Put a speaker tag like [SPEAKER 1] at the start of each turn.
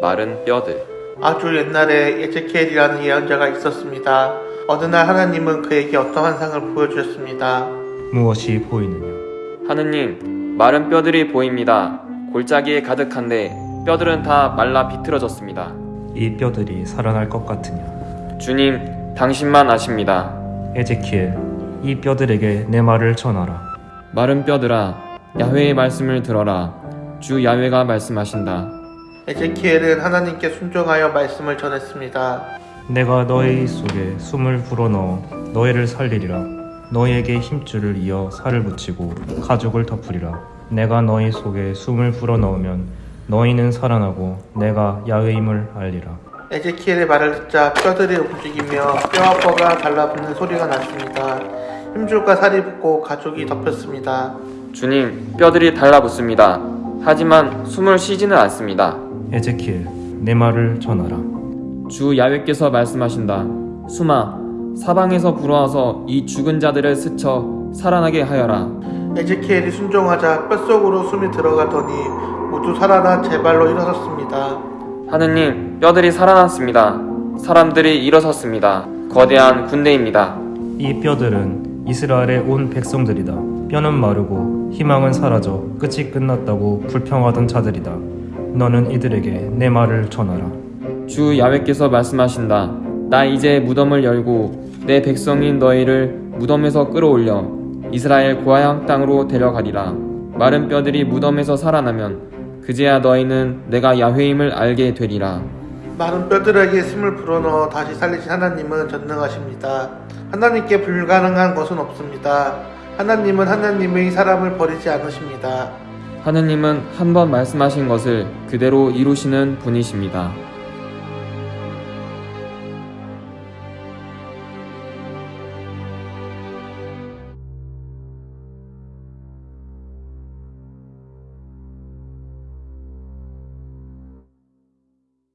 [SPEAKER 1] 마른 뼈들.
[SPEAKER 2] 아주 옛날에 에제키엘이라는 예언자가 있었습니다. 어느 날 하나님은 그에게 어떤 환상을 보여주셨습니다.
[SPEAKER 3] 무엇이 보이느냐?
[SPEAKER 1] 하느님, 마른 뼈들이 보입니다. 골짜기에 가득한데 뼈들은 다 말라 비틀어졌습니다.
[SPEAKER 3] 이 뼈들이 살아날 것 같으냐?
[SPEAKER 1] 주님, 당신만 아십니다.
[SPEAKER 3] 에제키엘, 이 뼈들에게 내 말을 전하라.
[SPEAKER 1] 마른 뼈들아, 야훼의 말씀을 들어라. 주 야훼가 말씀하신다.
[SPEAKER 2] 에제키엘은 하나님께 순종하여 말씀을 전했습니다.
[SPEAKER 3] 내가 너의 속에 숨을 불어넣어 너희를 살리리라. 너희에게 힘줄을 이어 살을 붙이고 가죽을 덮으리라. 내가 너희 속에 숨을 불어넣으면 너희는 살아나고 내가 야훼임을 알리라.
[SPEAKER 2] 에제키엘의 말을 듣자 뼈들이 움직이며 뼈와 뼈가 달라붙는 소리가 났습니다. 힘줄과 살이 붙고 가죽이 덮였습니다.
[SPEAKER 1] 주님, 뼈들이 달라붙습니다. 하지만 숨을 쉬지는 않습니다.
[SPEAKER 3] 에제키엘, 내 말을 전하라.
[SPEAKER 1] 주 야훼께서 말씀하신다. 수마, 사방에서 불어와서 이 죽은 자들을 스쳐 살아나게 하여라.
[SPEAKER 2] 에제키엘이 순종하자 뼛속으로 숨이 들어가더니 모두 살아나 제 발로 일어섰습니다.
[SPEAKER 1] 하느님, 뼈들이 살아났습니다. 사람들이 일어섰습니다. 거대한 군대입니다.
[SPEAKER 3] 이 뼈들은 이스라엘의 온 백성들이다. 뼈는 마르고 희망은 사라져 끝이 끝났다고 불평하던 자들이다. 너는 이들에게 내 말을 전하라.
[SPEAKER 1] 주 야훼께서 말씀하신다. 나 이제 무덤을 열고 내 백성인 너희를 무덤에서 끌어올려 이스라엘 고향 땅으로 데려가리라. 마른 뼈들이 무덤에서 살아나면 그제야 너희는 내가 야훼임을 알게 되리라.
[SPEAKER 2] 마른 뼈들에게 숨을 불어넣어 다시 살리신 하나님은 전능하십니다. 하나님께 불가능한 것은 없습니다. 하나님은 하나님의 사람을 버리지 않으십니다.
[SPEAKER 1] 하느님은 한 번 말씀하신 것을 그대로 이루시는 분이십니다.